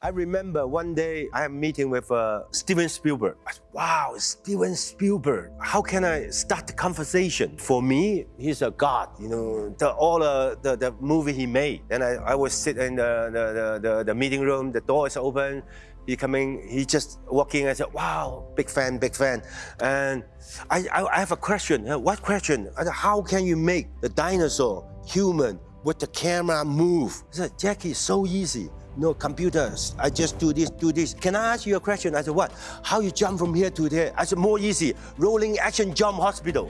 I remember one day I am meeting with uh, Steven Spielberg. I said, wow, Steven Spielberg. How can I start the conversation? For me, he's a god. You know, the, all uh, the, the movie he made. And I, I was sit in the, the, the, the meeting room. The door is open. He coming. He just walking. I said, wow, big fan, big fan. And I, I, I have a question. What question? Said, how can you make the dinosaur human with the camera move? I said, Jackie, so easy. No computers. I just do this, do this. Can I ask you a question? I said, what? How you jump from here to there? I said, more easy. Rolling action jump hospital.